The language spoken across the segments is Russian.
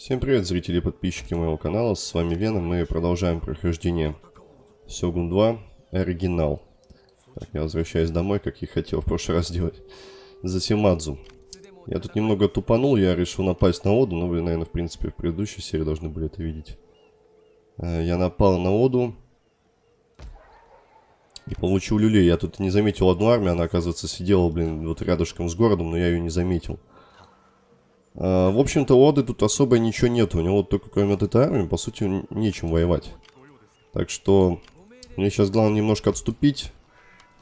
Всем привет, зрители и подписчики моего канала, с вами Веном, мы продолжаем прохождение Сёгун 2 Оригинал. Так, я возвращаюсь домой, как и хотел в прошлый раз сделать. За Симадзу. Я тут немного тупанул, я решил напасть на Оду, но вы, наверное, в принципе, в предыдущей серии должны были это видеть. Э, я напал на Оду. И получил люлей. Я тут не заметил одну армию, она, оказывается, сидела, блин, вот рядышком с городом, но я ее не заметил. А, в общем-то, у Оды тут особо ничего нет. У него только кроме этой армии, по сути, нечем воевать. Так что мне сейчас главное немножко отступить,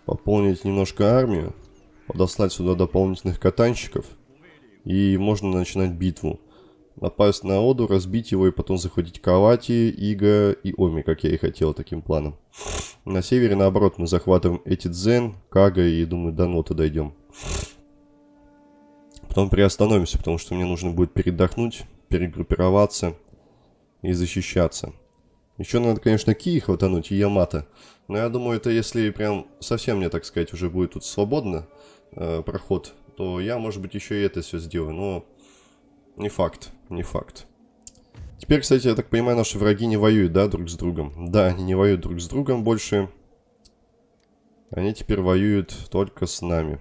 пополнить немножко армию, подослать сюда дополнительных катанщиков, и можно начинать битву. Напасть на Оду, разбить его и потом захватить Кавати, Ига и Оми, как я и хотел таким планом. На севере, наоборот, мы захватываем эти Дзен, Кага и, думаю, до Нота дойдем. Потом приостановимся, потому что мне нужно будет передохнуть, перегруппироваться и защищаться. Еще надо, конечно, Кии хватануть и Ямато. Но я думаю, это если прям совсем мне, так сказать, уже будет тут свободно э, проход, то я, может быть, еще и это все сделаю. Но не факт, не факт. Теперь, кстати, я так понимаю, наши враги не воюют, да, друг с другом? Да, они не воюют друг с другом больше. Они теперь воюют только с нами.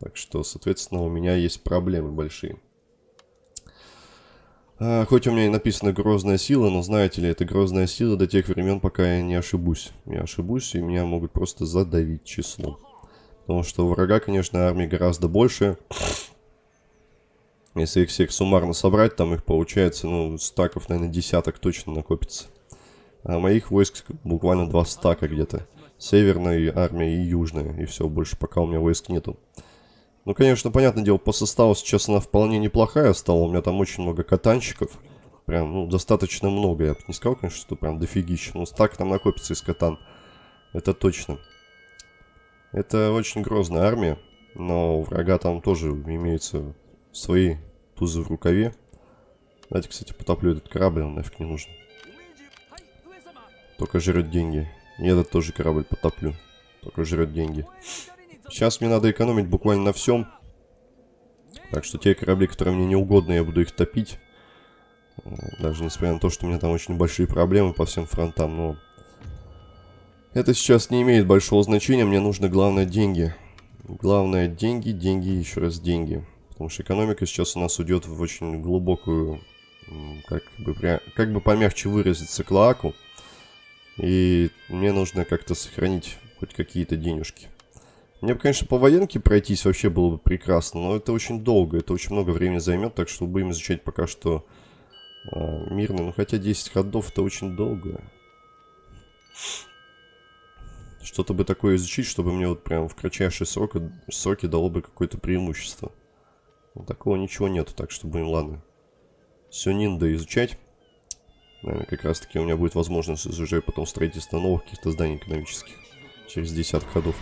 Так что, соответственно, у меня есть проблемы большие. А, хоть у меня и написано «грозная сила», но знаете ли, это грозная сила до тех времен, пока я не ошибусь. Я ошибусь, и меня могут просто задавить числом. Потому что у врага, конечно, армии гораздо больше. Если их всех суммарно собрать, там их получается, ну, стаков, наверное, десяток точно накопится. А моих войск буквально два стака где-то. Северная армия и южная. И все, больше пока у меня войск нету. Ну, конечно, понятное дело, по составу сейчас она вполне неплохая стала. У меня там очень много катанчиков. Прям, ну, достаточно много. Я бы не сказал, конечно, что прям дофигища. Но стак там накопится из катан. Это точно. Это очень грозная армия. Но у врага там тоже имеются свои тузы в рукаве. Давайте, кстати, потоплю этот корабль, он нафиг не нужен. Только жрет деньги. И этот тоже корабль потоплю. Только жрет деньги. Сейчас мне надо экономить буквально на всем. Так что те корабли, которые мне не угодны, я буду их топить. Даже несмотря на то, что у меня там очень большие проблемы по всем фронтам, но... Это сейчас не имеет большого значения, мне нужно главное деньги. Главное деньги, деньги еще раз деньги. Потому что экономика сейчас у нас уйдет в очень глубокую, как бы, как бы помягче выразиться, клаку. И мне нужно как-то сохранить хоть какие-то денежки. Мне бы, конечно, по военке пройтись вообще было бы прекрасно, но это очень долго, это очень много времени займет, так что будем изучать пока что э, мирно. Ну, хотя 10 ходов это очень долго. Что-то бы такое изучить, чтобы мне вот прям в кратчайшие сроки, сроки дало бы какое-то преимущество. Но такого ничего нету, так что будем, ладно. Все Нинда изучать. Наверное, как раз таки у меня будет возможность уже потом строительство новых каких-то зданий экономических. Через десяток ходов.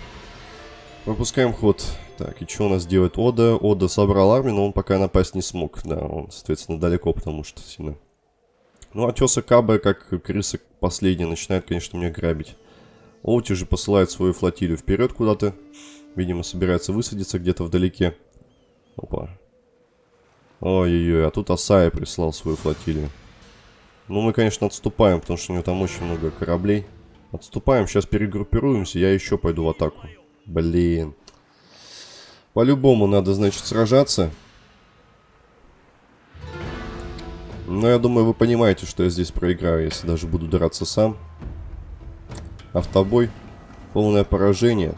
Выпускаем ход. Так, и что у нас делает Ода? Ода собрал армию, но он пока напасть не смог. Да, он, соответственно, далеко, потому что сильно. Ну, а Тёса Каба, как крыса последняя, начинает, конечно, меня грабить. Оути же посылает свою флотилию вперед куда-то. Видимо, собирается высадиться где-то вдалеке. Опа. Ой-ой-ой, а тут Асая прислал свою флотилию. Ну, мы, конечно, отступаем, потому что у него там очень много кораблей. Отступаем, сейчас перегруппируемся, я еще пойду в атаку. Блин. По-любому надо, значит, сражаться. Но я думаю, вы понимаете, что я здесь проиграю, если даже буду драться сам. Автобой. Полное поражение.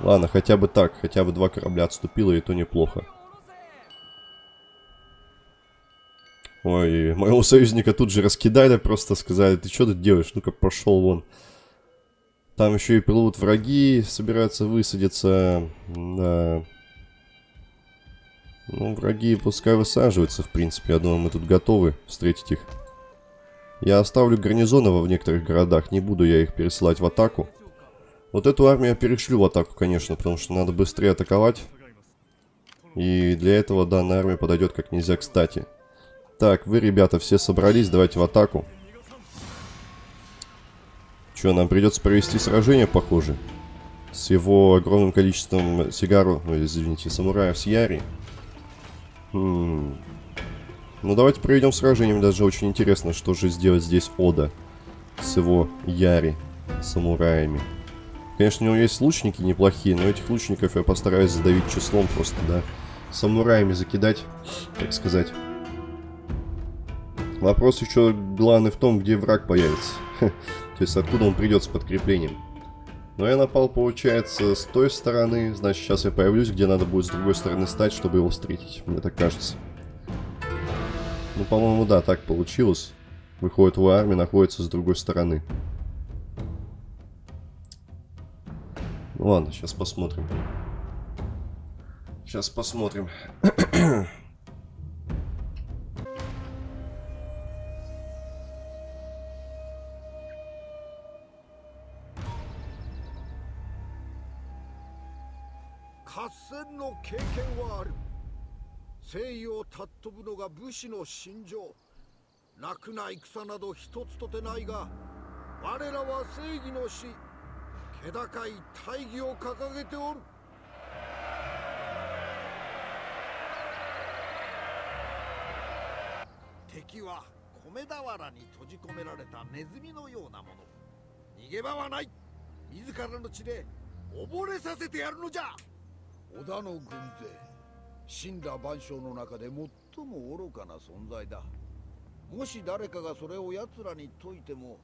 Ладно, хотя бы так. Хотя бы два корабля отступило, и то неплохо. Ой, моего союзника тут же раскидали, просто сказали, ты что тут делаешь? Ну-ка, пошел вон. Там еще и плывут враги, собираются высадиться. Да. Ну, враги пускай высаживаются, в принципе. Я думаю, мы тут готовы встретить их. Я оставлю гарнизоны в некоторых городах. Не буду я их пересылать в атаку. Вот эту армию я перешлю в атаку, конечно, потому что надо быстрее атаковать. И для этого данная армия подойдет как нельзя кстати. Так, вы, ребята, все собрались, давайте в атаку. Что, нам придется провести сражение, похоже. С его огромным количеством сигару, ну, извините, самураев с Яри. Хм. Ну, давайте проведем сражение. Мне даже очень интересно, что же сделать здесь Ода с его Яри, самураями. Конечно, у него есть лучники неплохие, но этих лучников я постараюсь задавить числом просто, да. Самураями закидать, так сказать. Вопрос еще главный в том, где враг появится. То есть откуда он придет с подкреплением. Но я напал, получается, с той стороны. Значит, сейчас я появлюсь, где надо будет с другой стороны стать, чтобы его встретить. Мне так кажется. Ну, по-моему, да, так получилось. Выходит, его армия находится с другой стороны. Ну ладно, сейчас посмотрим. Сейчас посмотрим. 経験はある。正義を尊ぶのが武士の心情。楽な戦など一つとてないが我らは正義の死気高い大義を掲げておる。敵は米俵に閉じ込められたネズミのようなもの。逃げ場はない。自らの血で溺れさせてやるのじゃ。織田の軍勢死んだ万象の中で最も愚かな存在だ。もし誰かがそれを奴らに説いても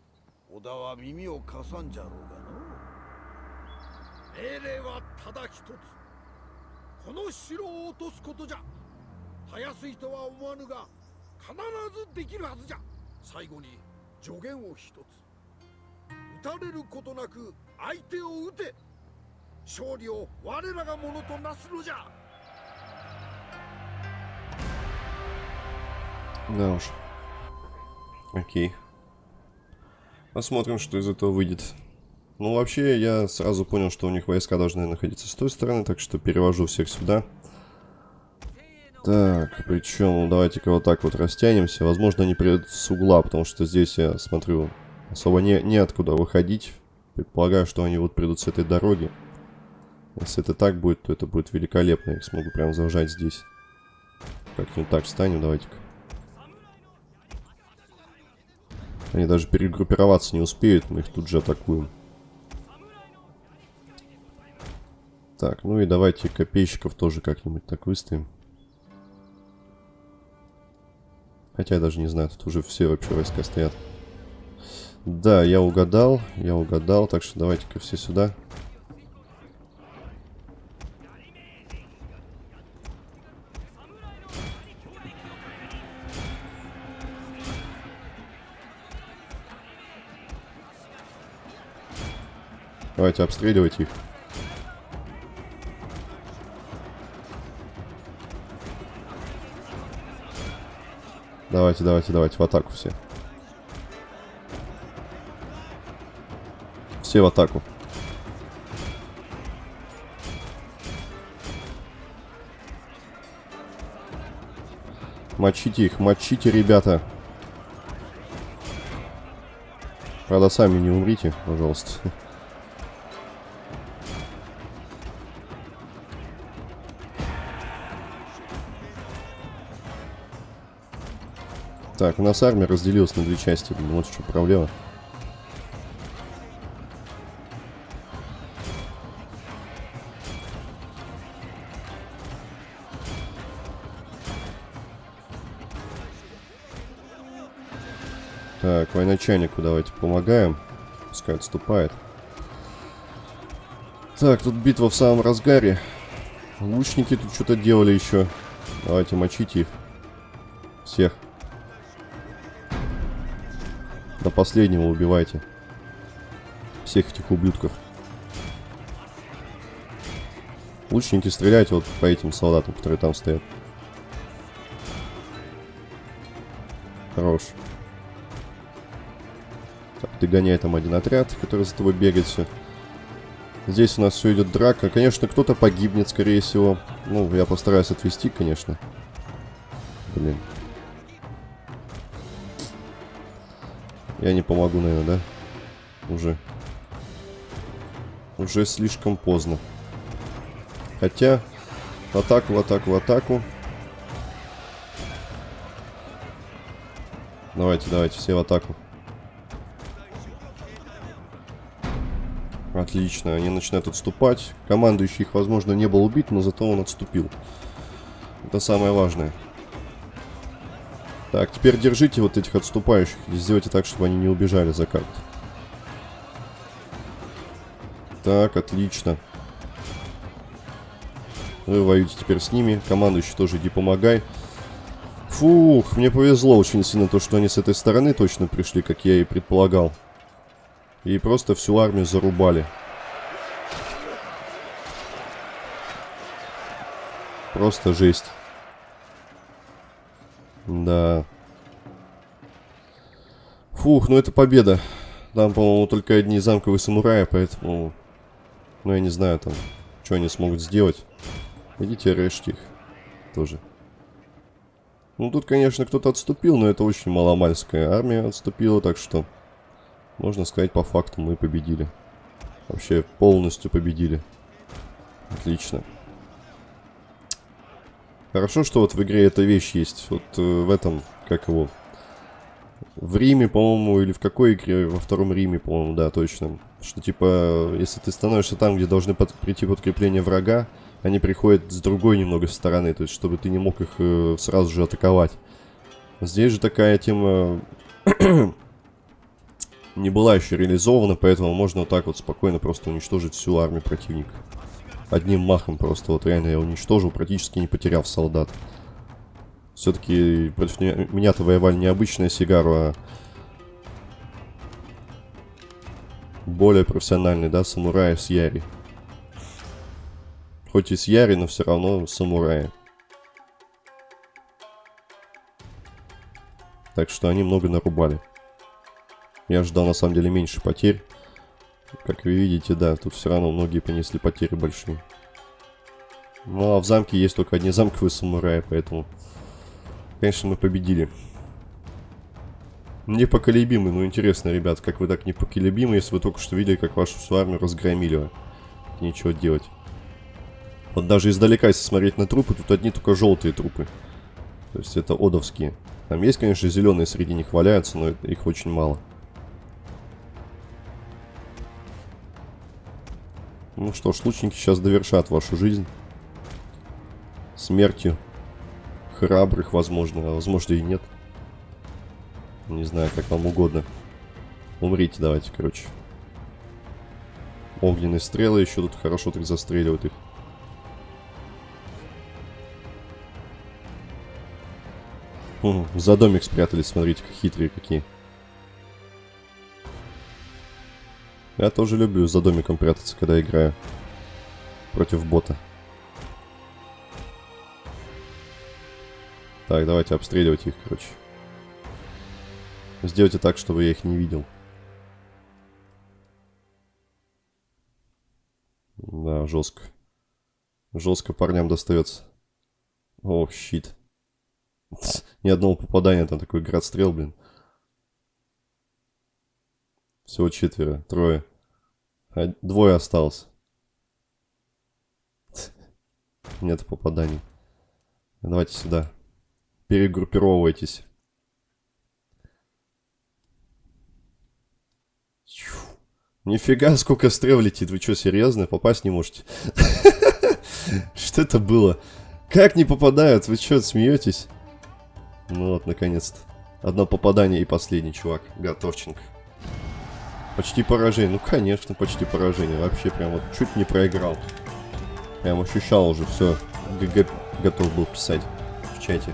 織田は耳を貸さんじゃろうがの命令はただ一つ。この城を落とすことじゃ。たやすいとは思わぬが必ずできるはずじゃ。最後に助言を一つ。撃たれることなく相手を撃て。勝利を我らがものとなすのじゃ Да уж. Окей. Посмотрим, что из этого выйдет. Ну, вообще, я сразу понял, что у них войска должны находиться с той стороны, так что перевожу всех сюда. Так, причем, давайте-ка вот так вот растянемся. Возможно, они придут с угла, потому что здесь, я смотрю, особо не, неоткуда выходить. Предполагаю, что они вот придут с этой дороги. Если это так будет, то это будет великолепно. Я смогу прям зажать здесь. Как-нибудь так встанем, давайте-ка. Они даже перегруппироваться не успеют, мы их тут же атакуем. Так, ну и давайте копейщиков тоже как-нибудь так выставим. Хотя я даже не знаю, тут уже все вообще войска стоят. Да, я угадал, я угадал, так что давайте-ка все сюда. Давайте обстреливать их. Давайте, давайте, давайте, в атаку все. Все в атаку. Мочите их, мочите, ребята. Правда, сами не умрите, пожалуйста. Так, у нас армия разделилась на две части. Вот что проблема. Так, военачальнику давайте помогаем. Пускай отступает. Так, тут битва в самом разгаре. Лучники тут что-то делали еще. Давайте мочите их. Всех. Последнего убивайте. Всех этих ублюдков. Лучники стреляйте вот по этим солдатам, которые там стоят. Хорош. Так, догоняй там один отряд, который за тобой бегает все. Здесь у нас все идет драка. Конечно, кто-то погибнет, скорее всего. Ну, я постараюсь отвести, конечно. Блин. Я не помогу, наверное, да? Уже. Уже слишком поздно. Хотя, в атаку, в атаку, в атаку. Давайте, давайте, все в атаку. Отлично, они начинают отступать. Командующий их, возможно, не был убит, но зато он отступил. Это самое важное. Так, теперь держите вот этих отступающих. И сделайте так, чтобы они не убежали за карту. Так, отлично. Вы воюете теперь с ними. Командующий тоже иди помогай. Фух, мне повезло очень сильно то, что они с этой стороны точно пришли, как я и предполагал. И просто всю армию зарубали. Просто жесть. Да. Фух, ну это победа. Там, по-моему, только одни замковые самураи, поэтому... Ну, я не знаю там, что они смогут сделать. Идите, режьте их. Тоже. Ну, тут, конечно, кто-то отступил, но это очень маломальская армия отступила, так что... Можно сказать, по факту мы победили. Вообще, полностью победили. Отлично. Хорошо, что вот в игре эта вещь есть. Вот э, в этом, как его... В Риме, по-моему, или в какой игре? Во втором Риме, по-моему, да, точно. Что, типа, если ты становишься там, где должны под... прийти подкрепление врага, они приходят с другой немного стороны, то есть, чтобы ты не мог их э, сразу же атаковать. Здесь же такая тема не была еще реализована, поэтому можно вот так вот спокойно просто уничтожить всю армию противника. Одним махом просто вот реально я уничтожил, практически не потеряв солдат. Все-таки против меня-то воевали не обычная Сигару, а более профессиональный, да, самураи с Яри. Хоть и с Яри, но все равно самураи. Так что они много нарубали. Я ждал на самом деле меньше потерь. Как вы видите, да, тут все равно многие понесли потери большие. Ну а в замке есть только одни замковые самураи, поэтому... Конечно, мы победили. Непоколебимый, ну интересно, ребят, как вы так непоколебимы, если вы только что видели, как вашу всю армию разгромили. Ничего делать. Вот даже издалека, если смотреть на трупы, тут одни только желтые трупы. То есть это одовские. Там есть, конечно, зеленые среди них валяются, но их очень мало. Ну что ж, лучники сейчас довершат вашу жизнь. Смертью. Храбрых, возможно, а возможно и нет. Не знаю, как вам угодно. Умрите давайте, короче. Огненные стрелы еще тут хорошо так застреливают их. Хм, за домик спрятались, смотрите, как хитрые какие. Я тоже люблю за домиком прятаться, когда играю против бота. Так, давайте обстреливать их, короче. Сделайте так, чтобы я их не видел. Да, жестко. Жестко парням достается. Ох, щит. Ни одного попадания, там такой град стрел, блин. Всего четверо, трое. А двое осталось. Нет попаданий. Давайте сюда. Перегруппировывайтесь. Нифига, сколько стрел летит. Вы что, серьезно? Попасть не можете? Что это было? Как не попадают? Вы что, смеетесь? Ну вот, наконец-то. Одно попадание и последний чувак. Готовченко. Почти поражение. Ну, конечно, почти поражение. Вообще прям вот чуть не проиграл. Прям ощущал уже все. ГГ готов был писать в чате.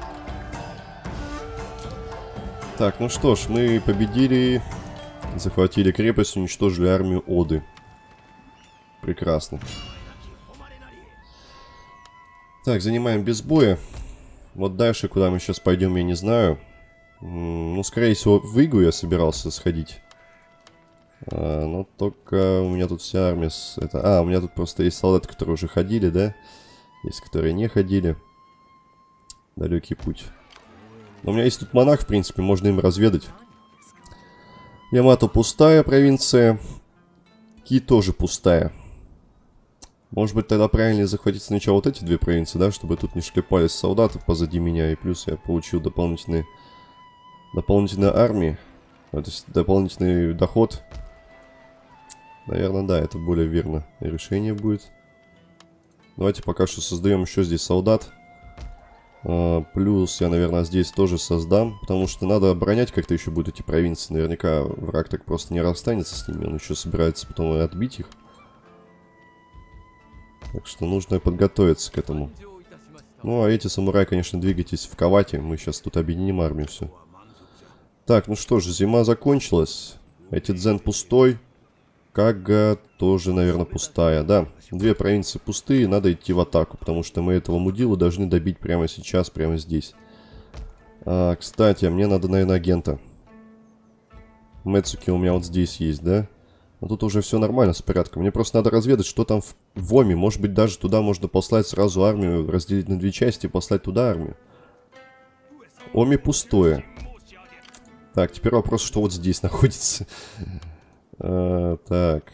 Так, ну что ж, мы победили. Захватили крепость, уничтожили армию Оды. Прекрасно. Так, занимаем без боя. Вот дальше, куда мы сейчас пойдем, я не знаю. Ну, скорее всего, в Игу я собирался сходить. А, но только у меня тут вся армия... С... Это... А, у меня тут просто есть солдаты, которые уже ходили, да? Есть, которые не ходили. Далекий путь. Но у меня есть тут монах, в принципе, можно им разведать. Ямато пустая провинция. Ки тоже пустая. Может быть, тогда правильнее захватить сначала вот эти две провинции, да? Чтобы тут не шлепались солдаты позади меня. И плюс я получил дополнительные Дополнительная армия. То есть дополнительный доход. Наверное, да, это более верно решение будет. Давайте пока что создаем еще здесь солдат. А, плюс я, наверное, здесь тоже создам. Потому что надо оборонять как-то еще будут эти провинции. Наверняка враг так просто не расстанется с ними. Он еще собирается потом отбить их. Так что нужно подготовиться к этому. Ну, а эти самураи, конечно, двигайтесь в Кавате. Мы сейчас тут объединим армию, все. Так, ну что же, зима закончилась. Эти дзен пустой. Кага тоже, наверное, пустая. Да, две провинции пустые, надо идти в атаку, потому что мы этого мудилу должны добить прямо сейчас, прямо здесь. А, кстати, мне надо, наверное, агента. Мэцуки у меня вот здесь есть, да? Но тут уже все нормально с порядком. Мне просто надо разведать, что там в, в Оме. Может быть, даже туда можно послать сразу армию, разделить на две части и послать туда армию. Оми пустое. Так, теперь вопрос, что вот здесь находится. А, так.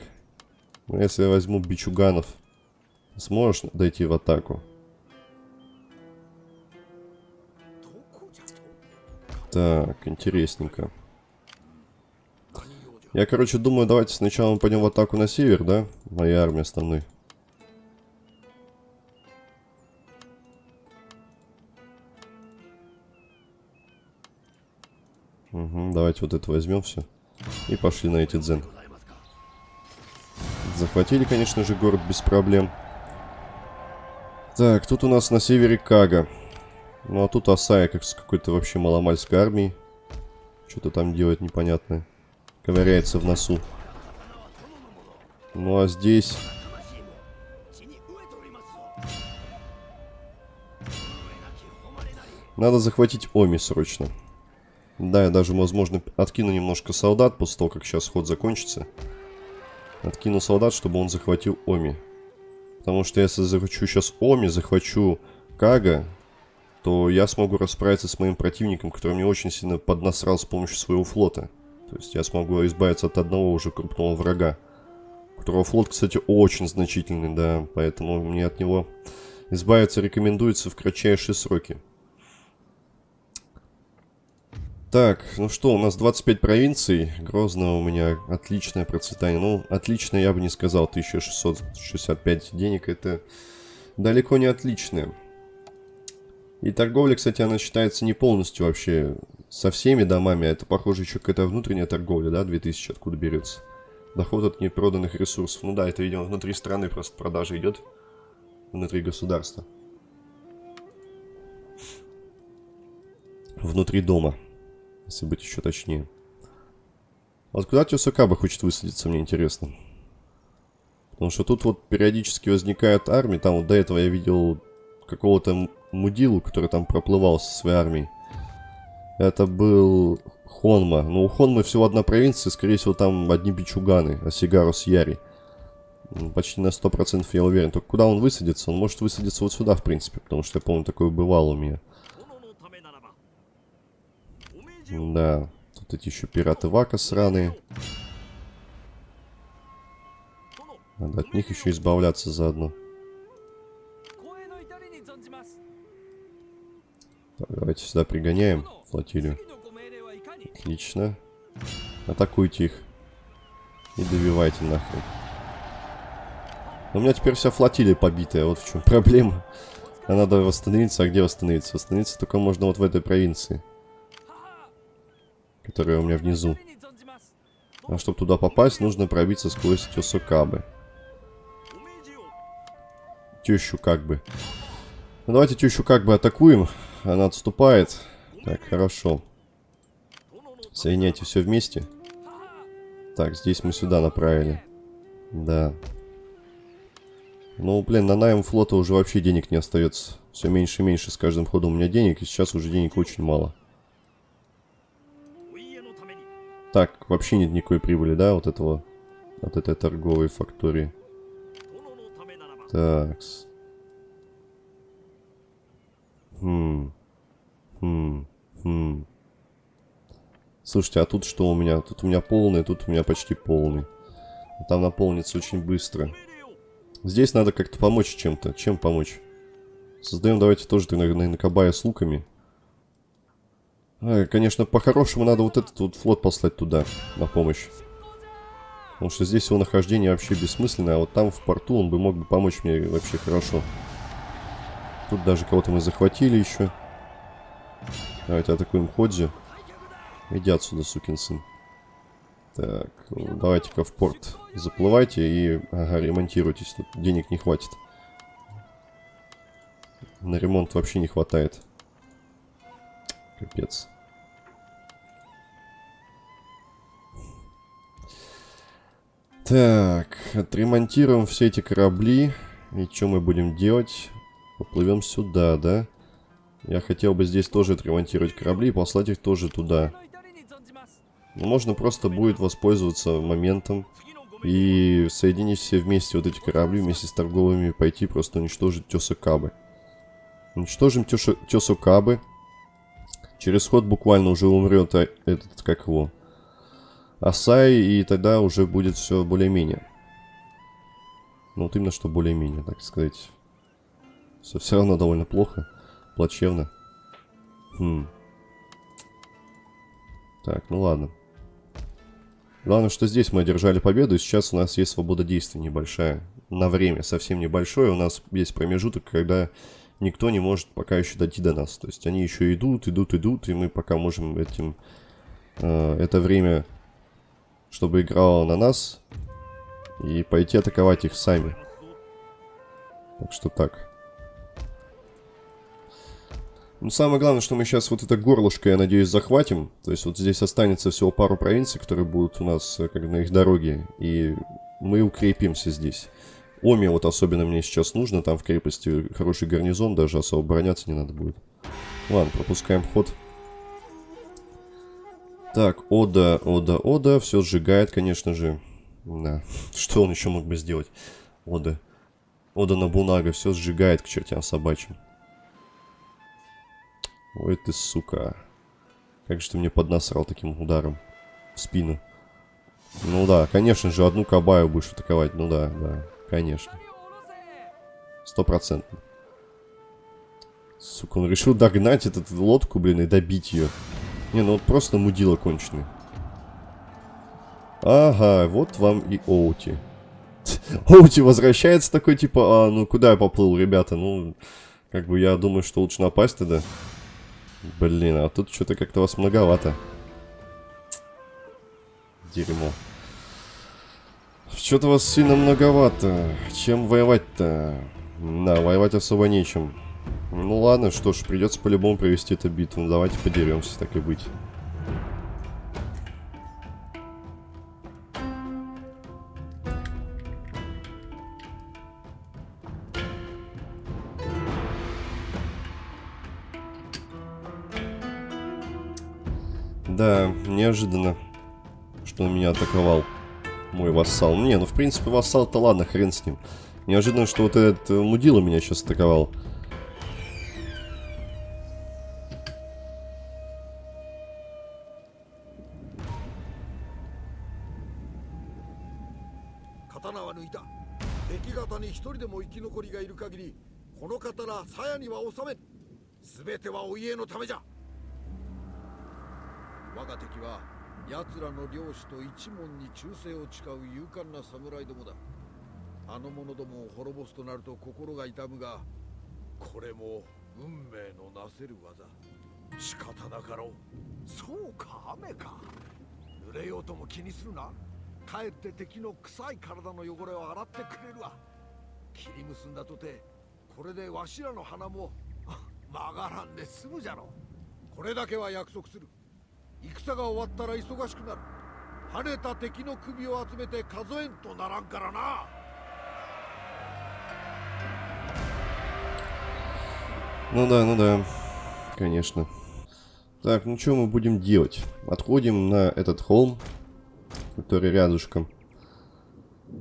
Ну, если я возьму бичуганов, сможешь дойти в атаку? Так, интересненько. Я, короче, думаю, давайте сначала мы пойдем в атаку на север, да? Моя армия основной. Угу, давайте вот это возьмем все. И пошли на эти дзен. Захватили, конечно же, город без проблем. Так, тут у нас на севере Кага. Ну, а тут Асая, как с какой-то вообще маломальской армией. Что-то там делает непонятное ковыряется в носу. Ну а здесь... Надо захватить Оми срочно. Да, я даже, возможно, откину немножко солдат после того, как сейчас ход закончится. Откину солдат, чтобы он захватил Оми. Потому что если захвачу сейчас Оми, захвачу Кага, то я смогу расправиться с моим противником, который мне очень сильно поднасрал с помощью своего флота. То есть я смогу избавиться от одного уже крупного врага. Которого флот, кстати, очень значительный, да. Поэтому мне от него избавиться рекомендуется в кратчайшие сроки. Так, ну что, у нас 25 провинций. Грозно у меня отличное процветание. Ну, отлично я бы не сказал. 1665 денег это далеко не отличное. И торговля, кстати, она считается не полностью вообще со всеми домами. Это, похоже, еще какая-то внутренняя торговля, да? 2000 откуда берется? Доход от непроданных ресурсов. Ну да, это, видимо, внутри страны просто продажа идет. Внутри государства. Внутри дома. Если быть еще точнее. Вот куда Тюсакаба хочет высадиться, мне интересно. Потому что тут вот периодически возникает армия. Там вот до этого я видел какого-то мудилу, который там проплывал со своей армией. Это был Хонма. Ну, у Хонмы всего одна провинция, скорее всего, там одни бичуганы, а Сигарус Яри. Почти на 100% я уверен. Только куда он высадится? Он может высадиться вот сюда, в принципе, потому что я помню, такое бывало у меня. Да, тут эти еще пираты Вака сраные. Надо от них еще избавляться заодно. Так, давайте сюда пригоняем флотилию. Отлично. Атакуйте их. И добивайте нахрен. у меня теперь вся флотилия побитая. Вот в чем проблема. А надо восстановиться. А где восстановиться? Восстановиться только можно вот в этой провинции. Которая у меня внизу. А чтобы туда попасть, нужно пробиться сквозь Тёсокабы. Тещу как бы. Ну, давайте тещу как бы атакуем. Она отступает. Так, хорошо. Соединяйте все вместе. Так, здесь мы сюда направили. Да. Ну, блин, на найм флота уже вообще денег не остается. Все меньше и меньше с каждым ходом у меня денег, и сейчас уже денег очень мало. Так, вообще нет никакой прибыли, да, вот этого, от этой торговой фактории. Такс. Хм. Хм. Хм. Слушайте, а тут что у меня? Тут у меня полный, тут у меня почти полный. Там наполнится очень быстро. Здесь надо как-то помочь чем-то. Чем помочь? Создаем давайте тоже, наверное, накабая с луками. А, конечно, по-хорошему надо вот этот вот флот послать туда, на помощь. Потому что здесь его нахождение вообще бессмысленное, а вот там в порту он бы мог бы помочь мне вообще хорошо. Тут даже кого-то мы захватили еще. Давайте атакуем Ходзи. Иди отсюда, сукин сын. Так, давайте-ка в порт заплывайте и ага, ремонтируйтесь. Тут денег не хватит. На ремонт вообще не хватает. Капец. Так, отремонтируем все эти корабли. И что мы будем делать? Поплывем сюда, да? Я хотел бы здесь тоже отремонтировать корабли и послать их тоже туда. Но можно просто будет воспользоваться моментом и соединить все вместе вот эти корабли вместе с торговыми пойти просто уничтожить Тесукабы. Уничтожим Тесукабы. Через ход буквально уже умрет а, этот, как его, Асай, и тогда уже будет все более-менее. Ну вот именно что более-менее, так сказать. Все, все равно довольно плохо, плачевно. Хм. Так, ну ладно. Главное, что здесь мы одержали победу, и сейчас у нас есть свобода действий небольшая. На время, совсем небольшое. У нас есть промежуток, когда никто не может пока еще дойти до нас. То есть они еще идут, идут, идут, и мы пока можем этим... Э, это время, чтобы играло на нас, и пойти атаковать их сами. Так что так. Ну, самое главное, что мы сейчас вот это горлышко, я надеюсь, захватим. То есть вот здесь останется всего пару провинций, которые будут у нас э, как на их дороге. И мы укрепимся здесь. Оми вот особенно мне сейчас нужно. Там в крепости хороший гарнизон, даже особо броняться не надо будет. Ладно, пропускаем ход. Так, Ода, Ода, Ода. Все сжигает, конечно же. Да. Что он еще мог бы сделать? Ода. Ода на Бунага все сжигает к чертям собачьим. Ой ты, сука. Как же ты мне поднасрал таким ударом в спину. Ну да, конечно же, одну кабаю будешь атаковать. Ну да, да, конечно. Стопроцентно. Сука, он решил догнать эту лодку, блин, и добить ее. Не, ну вот просто мудила конченый. Ага, вот вам и Оути. Оути возвращается такой, типа, а, ну куда я поплыл, ребята? Ну, как бы я думаю, что лучше напасть тогда. Блин, а тут что-то как-то вас многовато. Дерьмо. Что-то вас сильно многовато. Чем воевать-то? Да, воевать особо нечем. Ну ладно, что ж, придется по-любому провести эту битву. Ну, давайте подеремся, так и быть. Да, неожиданно, что он меня атаковал. Мой вассал. Не, ну в принципе вассал-то ладно, хрен с ним. Неожиданно, что вот этот э, мудила меня сейчас атаковал. ためじゃ。我が敵は奴らの領主と一門に忠誠を誓う勇敢な侍どもだ。あの者どもを滅ぼすとなると心が痛むがこれも運命のなせる技。仕方なかろう。そうか雨か。濡れようとも気にするな。かえって敵の臭い体の汚れを洗ってくれるわ。切り結んだとてこれでわしらの鼻も曲がらんで済むじゃろこれだけは約束する戦が終わったら忙しくなる跳ねた敵の首を集めて数えんとならんからな Ну да, ну да, конечно. Так, ну что мы будем делать? Отходим на этот холм, который рядышком.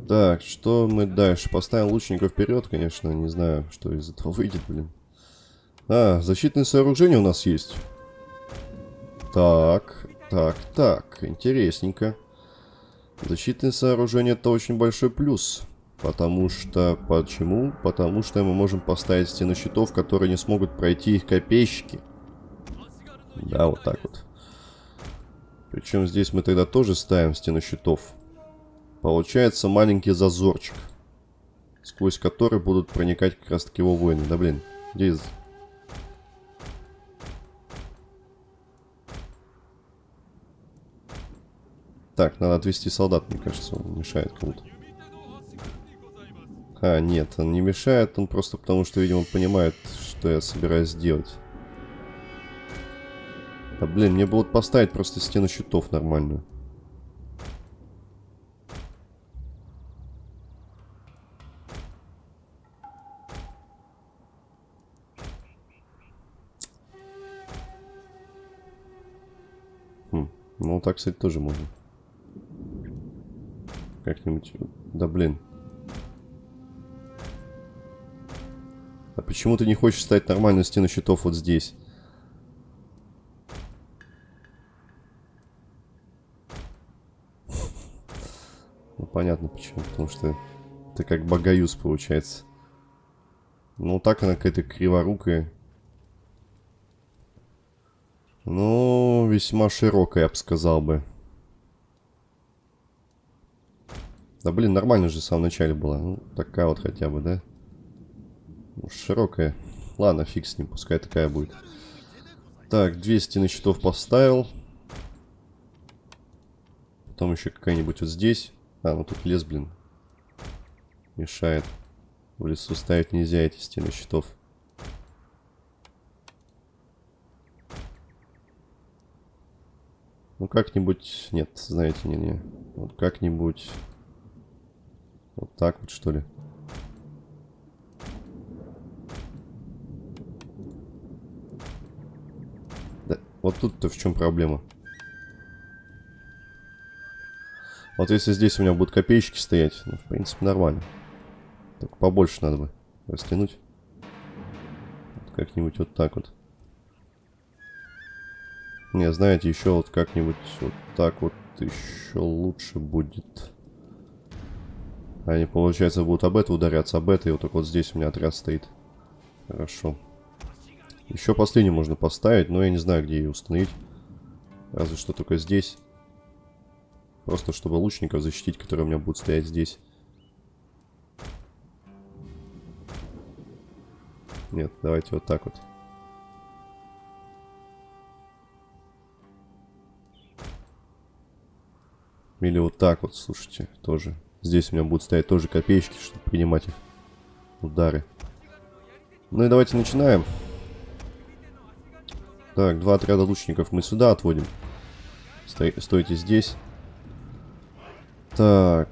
Так, что мы дальше? Поставим лучников вперед, конечно, не знаю, что из этого выйдет, блин. А, защитные сооружения у нас есть. Так, так, так, интересненько. Защитные сооружения это очень большой плюс. Потому что... Почему? Потому что мы можем поставить стены щитов, которые не смогут пройти их копейщики. Да, вот так вот. Причем здесь мы тогда тоже ставим стену щитов. Получается маленький зазорчик. Сквозь который будут проникать как раз таки его воины. Да блин, где Так, надо отвести солдат, мне кажется, он мешает кому-то. А, нет, он не мешает, он просто потому, что, видимо, понимает, что я собираюсь сделать. Да блин, мне было поставить просто стену щитов нормальную. Хм, ну так, кстати, тоже можно. Как-нибудь... Да блин. А почему ты не хочешь ставить нормальную стену щитов вот здесь? Ну, понятно почему. Потому что это как богаюз получается. Ну, так она какая-то криворукая. Ну, весьма широкая, я бы сказал бы. Да блин, нормально же в самом начале была. Ну, такая вот хотя бы, да? Широкая. Ладно, фиг с ним, пускай такая будет. Так, 200 на щитов поставил. Потом еще какая-нибудь вот здесь. А, ну тут лес, блин. Мешает. В лесу ставить нельзя эти стены щитов. Ну как-нибудь... Нет, знаете, не-не. Вот как-нибудь... Вот так вот, что ли? Да, вот тут-то в чем проблема? Вот если здесь у меня будут копеечки стоять, ну, в принципе, нормально. Только побольше надо бы растянуть. Как-нибудь вот так вот. Не, знаете, еще вот как-нибудь вот так вот еще лучше будет. Они, получается, будут об это ударяться, об это. И вот так вот здесь у меня отряд стоит. Хорошо. Еще последнюю можно поставить, но я не знаю, где ее установить. Разве что только здесь. Просто чтобы лучников защитить, которые у меня будут стоять здесь. Нет, давайте вот так вот. Или вот так вот, слушайте, тоже. Здесь у меня будут стоять тоже копеечки, чтобы принимать их удары. Ну и давайте начинаем. Так, два отряда лучников мы сюда отводим. Стой, стойте здесь. Так.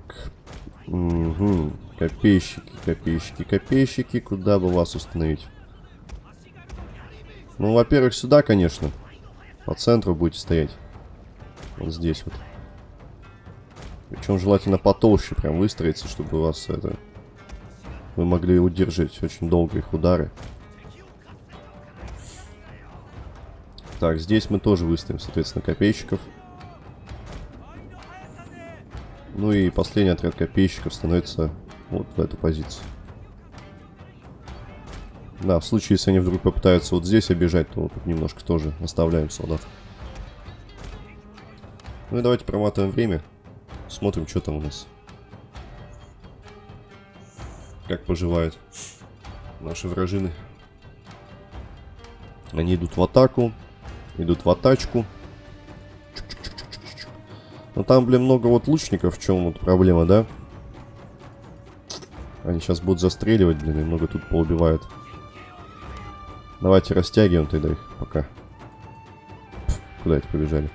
Угу. Копейщики, копейщики, копейщики. Куда бы вас установить? Ну, во-первых, сюда, конечно. По центру будете стоять. Вот здесь вот. Причем желательно потолще прям выстроиться, чтобы у вас это... Вы могли удержать очень долго их удары. Так, здесь мы тоже выставим, соответственно, копейщиков. Ну и последний отряд копейщиков становится вот в эту позицию. Да, в случае, если они вдруг попытаются вот здесь обижать, то вот тут немножко тоже оставляем солдат. Ну и давайте проматываем время. Смотрим, что там у нас. Как поживают наши вражины. Они идут в атаку. Идут в атачку. Но там, блин, много вот лучников. В чем вот проблема, да? Они сейчас будут застреливать, блин, и много тут поубивают. Давайте растягиваем тогда их пока. Пф, куда эти побежали?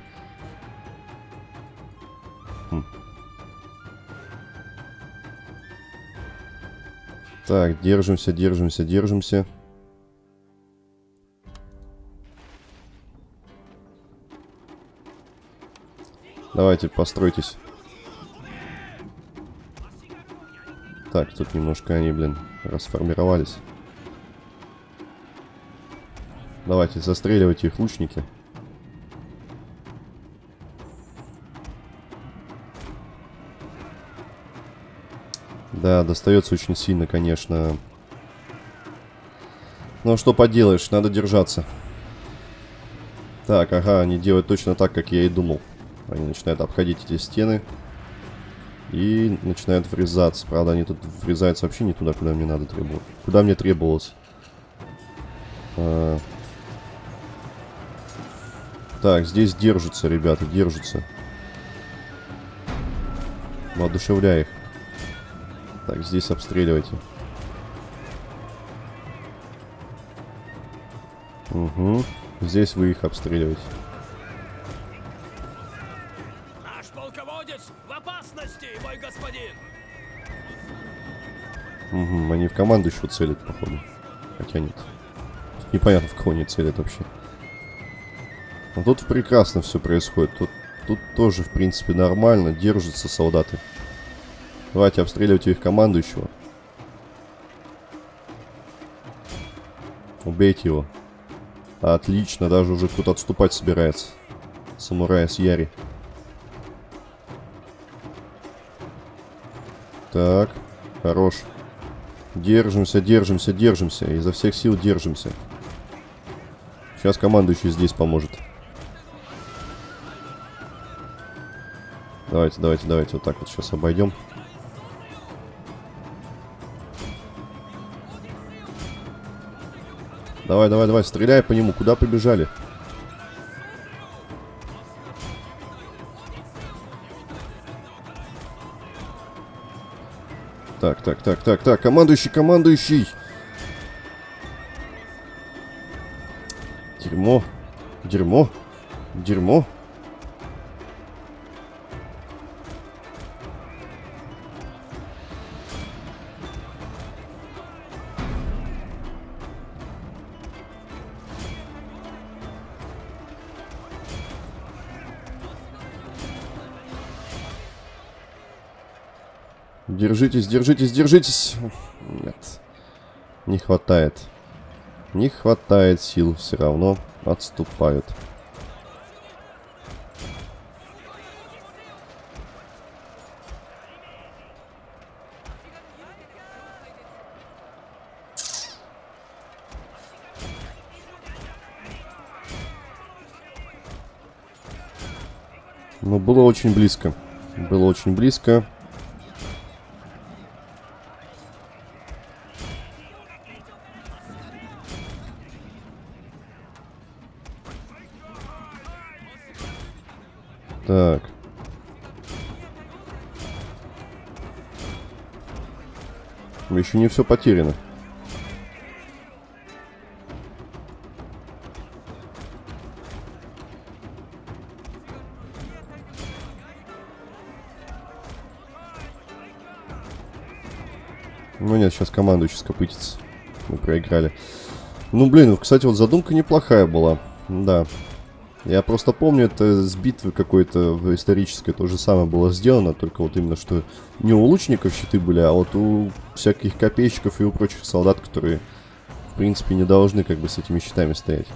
Так, держимся, держимся, держимся. Давайте, постройтесь. Так, тут немножко они, блин, расформировались. Давайте, застреливайте их лучники. Да, достается очень сильно, конечно. Но что поделаешь, надо держаться. Так, ага, они делают точно так, как я и думал. Они начинают обходить эти стены. И начинают врезаться. Правда, они тут врезаются вообще не туда, куда мне надо требовать. Куда мне требовалось. А... Так, здесь держатся, ребята, держатся. Воодушевляй их. Так, здесь обстреливайте. Угу. Здесь вы их обстреливаете. Наш полководец в опасности, мой господин! Угу, они в команду еще целят, походу. Хотя нет. Непонятно, в кого они целят вообще. Но тут прекрасно все происходит. Тут, тут тоже, в принципе, нормально. Держатся солдаты. Давайте обстреливайте их командующего. Убейте его. Отлично, даже уже кто-то отступать собирается. Самурая с Яри. Так, хорош. Держимся, держимся, держимся. Изо всех сил держимся. Сейчас командующий здесь поможет. Давайте, давайте, давайте. Вот так вот сейчас обойдем. Давай, давай, давай, стреляй по нему. Куда побежали? Так, так, так, так, так. Командующий, командующий. Дерьмо. Дерьмо. Дерьмо. Держитесь, держитесь, держитесь. Нет. Не хватает. Не хватает сил. Все равно отступают. Но было очень близко. Было очень близко. Еще не все потеряно. Ну нет, сейчас командующий скопытится. Мы проиграли. Ну, блин, кстати, вот задумка неплохая была. Да. Я просто помню, это с битвы какой-то исторической то же самое было сделано, только вот именно, что не у лучников щиты были, а вот у всяких копейщиков и у прочих солдат, которые, в принципе, не должны как бы с этими щитами стоять.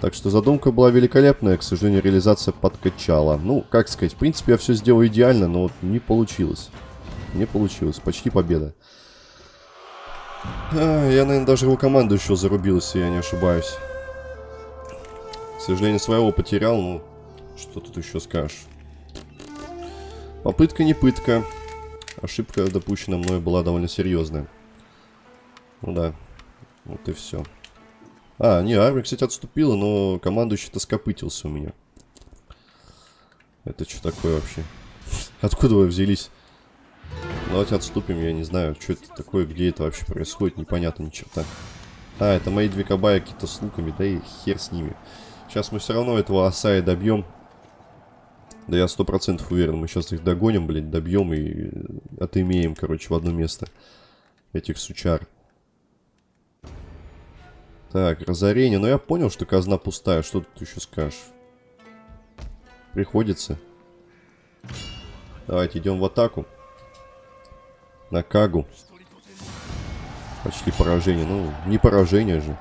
Так что задумка была великолепная, к сожалению, реализация подкачала. Ну, как сказать, в принципе, я все сделал идеально, но вот не получилось. Не получилось, почти победа. Я, наверное, даже его команду еще зарубил, если я не ошибаюсь. К сожалению, своего потерял, ну, что тут еще скажешь. Попытка не пытка. Ошибка, допущена мной, была довольно серьезная. Ну да, вот и все. А, не, армия, кстати, отступила, но командующий-то скопытился у меня. Это что такое вообще? Откуда вы взялись? Давайте отступим, я не знаю, что это такое, где это вообще происходит, непонятно ни черта. А, это мои две кабая какие-то с луками, да и хер с ними. Сейчас мы все равно этого Асая добьем. Да я сто процентов уверен, мы сейчас их догоним, блядь, добьем и отымеем, короче, в одно место этих сучар. Так, разорение. Но ну, я понял, что казна пустая. Что тут еще скажешь? Приходится. Давайте идем в атаку. На Кагу. Почти поражение. Ну, не поражение же.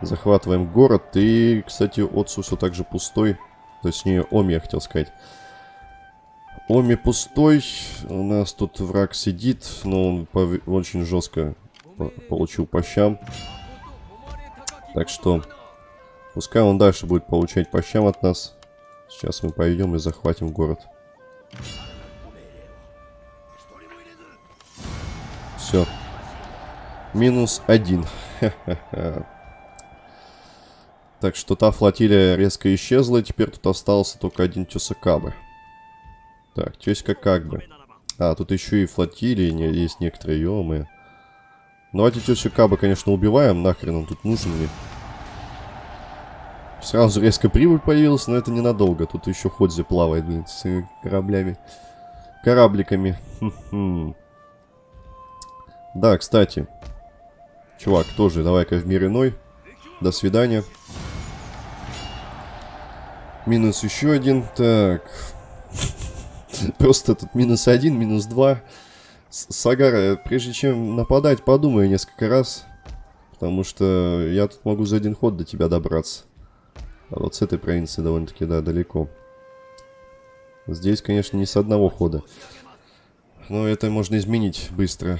Захватываем город. И, кстати, Отсу все так же пустой. Точнее, Оми, я хотел сказать. Оми пустой. У нас тут враг сидит, но он очень жестко получил по щам. Так что Пускай он дальше будет получать по щам от нас. Сейчас мы пойдем и захватим город. Все. Минус один. Так что та флотилия резко исчезла, теперь тут остался только один Тюсакабы. Так, Тёська как бы. А, тут еще и флотилии не, есть некоторые, ё Давайте Тёсикаба, конечно, убиваем, нахрен он тут нужен мне. Сразу резко прибыль появилась, но это ненадолго. Тут еще Ходзи плавает, блин, с кораблями. Корабликами. Да, кстати. Чувак, тоже давай-ка в мир иной. До свидания. Минус еще один. Так. Просто тут минус один, минус два. Сагара, прежде чем нападать, подумай несколько раз. Потому что я тут могу за один ход до тебя добраться. А вот с этой провинции довольно-таки, да, далеко. Здесь, конечно, не с одного хода. Но это можно изменить быстро.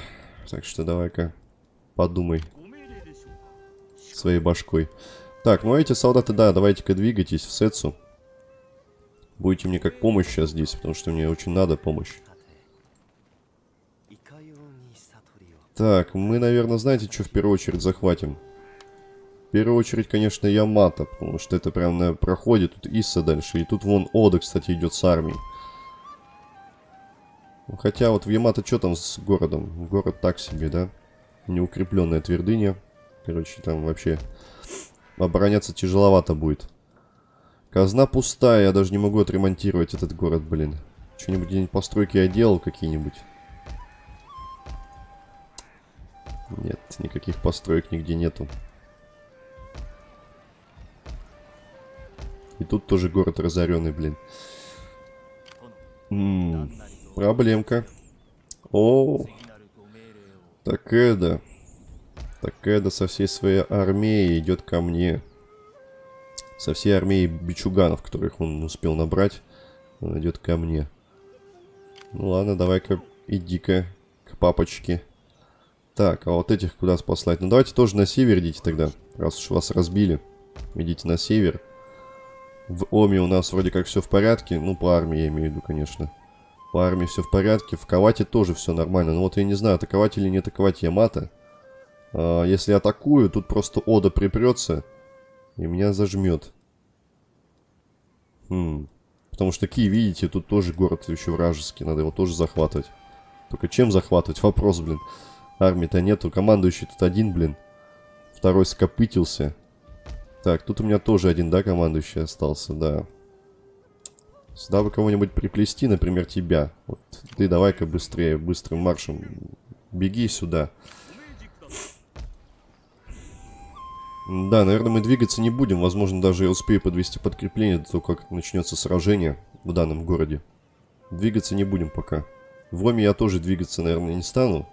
Так что давай-ка подумай своей башкой. Так, ну эти солдаты, да, давайте-ка двигайтесь в Сетсу. Будете мне как помощь сейчас здесь, потому что мне очень надо помощь. Так, мы, наверное, знаете, что в первую очередь захватим? В первую очередь, конечно, Ямато, потому что это прям на проходе. Тут Исса дальше. И тут вон Ода, кстати, идет с армией. Ну, хотя вот в Ямато что там с городом? Город так себе, да? Неукрепленная твердыня. Короче, там вообще обороняться тяжеловато будет. Казна пустая, я даже не могу отремонтировать этот город, блин. Что-нибудь постройки я делал какие-нибудь? Нет, никаких построек нигде нету. И тут тоже город разоренный, блин. М -м, проблемка. О, так это... Такеда со всей своей армией идет ко мне. Со всей армией бичуганов, которых он успел набрать, он идет ко мне. Ну ладно, давай-ка иди-ка к папочке. Так, а вот этих куда спаслать? Ну давайте тоже на север идите тогда, раз уж вас разбили. Идите на север. В Оме у нас вроде как все в порядке. Ну, по армии я имею в виду, конечно. По армии все в порядке. В Кавате тоже все нормально. Но вот я не знаю, атаковать или не атаковать Ямато. А, если атакую, тут просто Ода припрется и меня зажмет. Хм. Потому что Ки, видите, тут тоже город еще вражеский, надо его тоже захватывать. Только чем захватывать? Вопрос, блин. Армии-то нету, командующий тут один, блин. Второй скопытился. Так, тут у меня тоже один, да, командующий остался, да. Сюда бы кого-нибудь приплести, например, тебя. Вот ты давай-ка быстрее, быстрым маршем беги сюда. Да, наверное, мы двигаться не будем. Возможно, даже я успею подвести подкрепление до того, как начнется сражение в данном городе. Двигаться не будем пока. В Роме я тоже двигаться, наверное, не стану.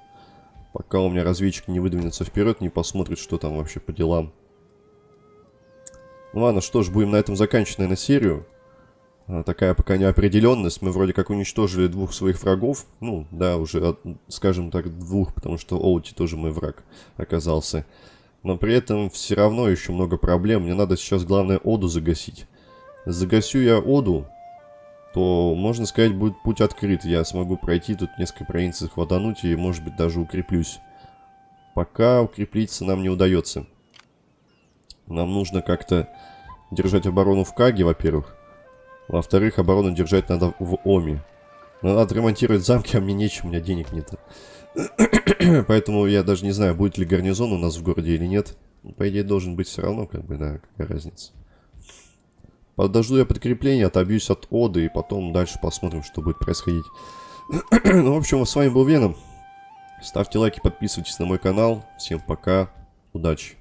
Пока у меня разведчик не выдвинется вперед, не посмотрит, что там вообще по делам. Ну ладно, что ж, будем на этом заканчивать, наверное, серию. А, такая пока неопределенность. Мы вроде как уничтожили двух своих врагов. Ну, да, уже, скажем так, двух, потому что Оути тоже мой враг оказался. Но при этом все равно еще много проблем. Мне надо сейчас, главное, Оду загасить. Загасю я Оду, то, можно сказать, будет путь открыт. Я смогу пройти тут несколько провинций, хватануть и, может быть, даже укреплюсь. Пока укреплиться нам не удается. Нам нужно как-то держать оборону в Каге, во-первых. Во-вторых, оборону держать надо в Оми. надо отремонтировать замки, а мне нечем, у меня денег нет. Поэтому я даже не знаю, будет ли гарнизон у нас в городе или нет. По идее, должен быть все равно, как бы, да, какая разница. Подожду я подкрепление, отобьюсь от Оды, и потом дальше посмотрим, что будет происходить. ну, в общем, с вами был Веном. Ставьте лайки, подписывайтесь на мой канал. Всем пока, удачи.